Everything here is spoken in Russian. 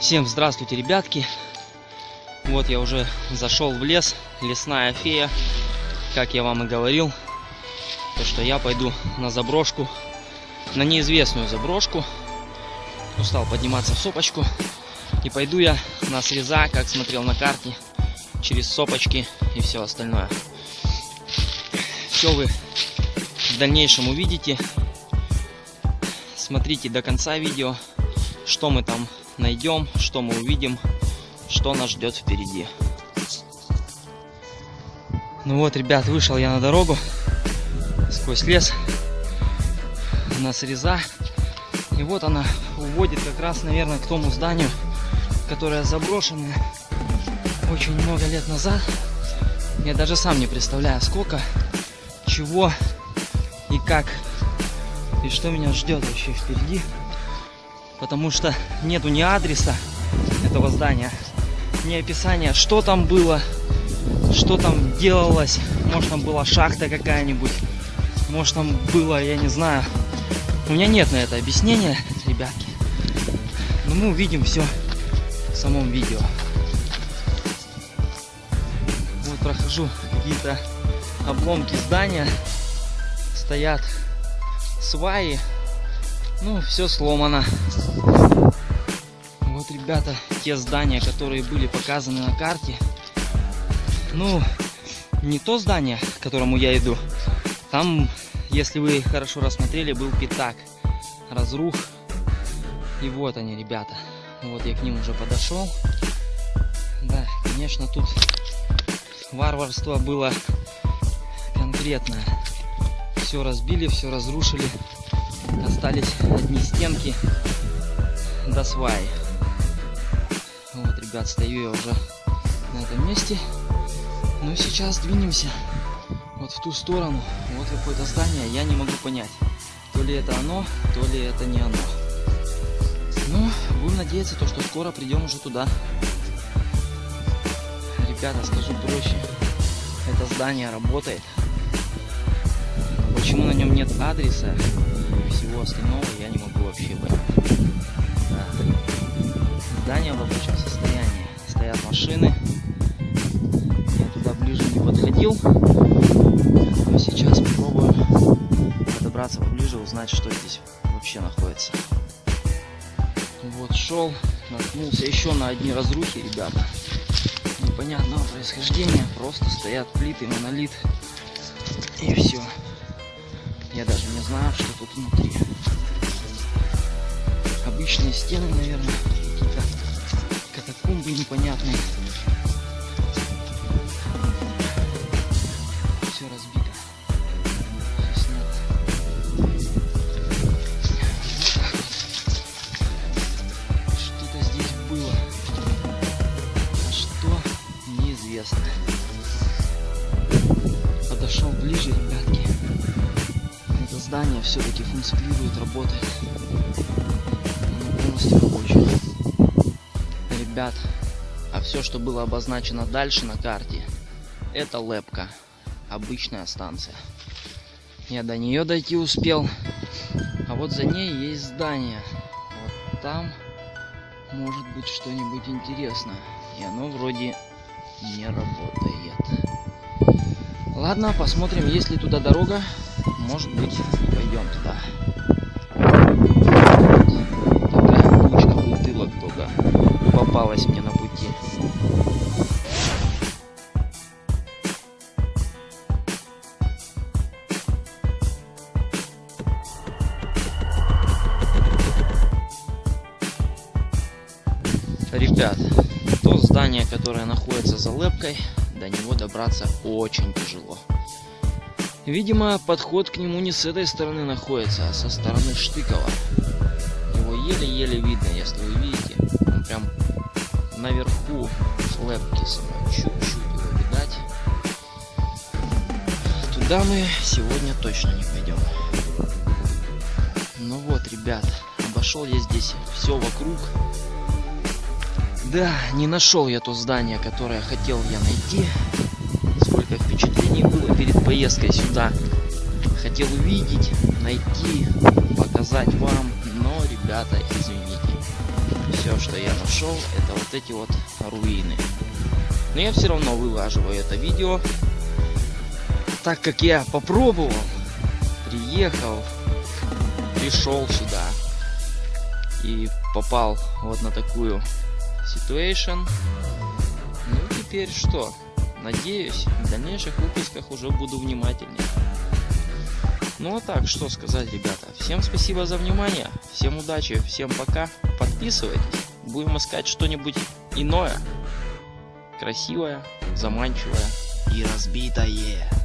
Всем здравствуйте, ребятки. Вот я уже зашел в лес, лесная фея, как я вам и говорил, то что я пойду на заброшку, на неизвестную заброшку. Устал подниматься в сопочку. И пойду я на среза, как смотрел на карте, через сопочки и все остальное. Все вы в дальнейшем увидите. Смотрите до конца видео, что мы там найдем, что мы увидим, что нас ждет впереди. Ну вот, ребят, вышел я на дорогу сквозь лес на среза. И вот она уводит как раз, наверное, к тому зданию, которое заброшенное очень много лет назад. Я даже сам не представляю, сколько, чего и как, и что меня ждет вообще впереди. Потому что нету ни адреса этого здания, ни описания, что там было, что там делалось. Может там была шахта какая-нибудь, может там было, я не знаю. У меня нет на это объяснения, ребятки. Но мы увидим все в самом видео. Вот прохожу какие-то обломки здания. Стоят сваи. Ну, все сломано. Вот, ребята, те здания, которые были показаны на карте. Ну, не то здание, к которому я иду. Там, если вы хорошо рассмотрели, был пятак. Разрух. И вот они, ребята. Вот я к ним уже подошел. Да, конечно, тут варварство было конкретное. Все разбили, все разрушили. Остались одни стенки до сваи. Вот, ребят, стою я уже на этом месте. Ну, сейчас двинемся вот в ту сторону. Вот какое-то здание, я не могу понять, то ли это оно, то ли это не оно. Ну, будем надеяться, то, что скоро придем уже туда. Ребята, скажу проще, это здание работает. Нет адреса всего остального, я не могу вообще понять. Да. Здание в рабочем состоянии. Стоят машины. Я туда ближе не подходил. Но сейчас попробую подобраться поближе, узнать, что здесь вообще находится. Вот шел, наткнулся еще на одни разрухи, ребята. Непонятного происхождения. Просто стоят плиты, монолит. И все. Я даже не знаю, что тут внутри. Обычные стены, наверное, какие-то катакомбы непонятные. Все разбито. Все снято. Что-то здесь было. А что неизвестно. Здание все-таки функционирует, работает. Оно полностью рабочее. Ребят, а все, что было обозначено дальше на карте, это лепка. Обычная станция. Я до нее дойти успел. А вот за ней есть здание. Вот там может быть что-нибудь интересное. И оно вроде не работает. Ладно, посмотрим, есть ли туда дорога. Может быть, пойдем туда. Такая кучка бутылок только попалась мне на пути. Ребят, то здание, которое находится за лепкой, до него добраться очень тяжело. Видимо, подход к нему не с этой стороны находится, а со стороны Штыкова. Его еле-еле видно, если вы видите. Он прям наверху лепки самой. Чуть-чуть его видать. Туда мы сегодня точно не пойдем. Ну вот, ребят, обошел я здесь все вокруг. Да, не нашел я то здание, которое хотел я найти. Сколько впечатлений было перед поездкой сюда. Хотел увидеть, найти, показать вам. Но, ребята, извините. Все что я нашел, это вот эти вот руины. Но я все равно вылаживаю это видео, так как я попробовал, приехал, пришел сюда и попал вот на такую situation. Ну теперь что? Надеюсь, в дальнейших выпусках уже буду внимательнее. Ну а так, что сказать, ребята. Всем спасибо за внимание, всем удачи, всем пока. Подписывайтесь, будем искать что-нибудь иное, красивое, заманчивое и разбитое.